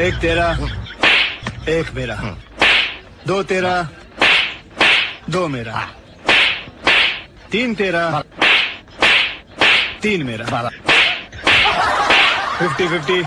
एक तेरा एक मेरा। दो तेरा दो मेरा। तीन तेरा तीन मेरा। Fifty fifty.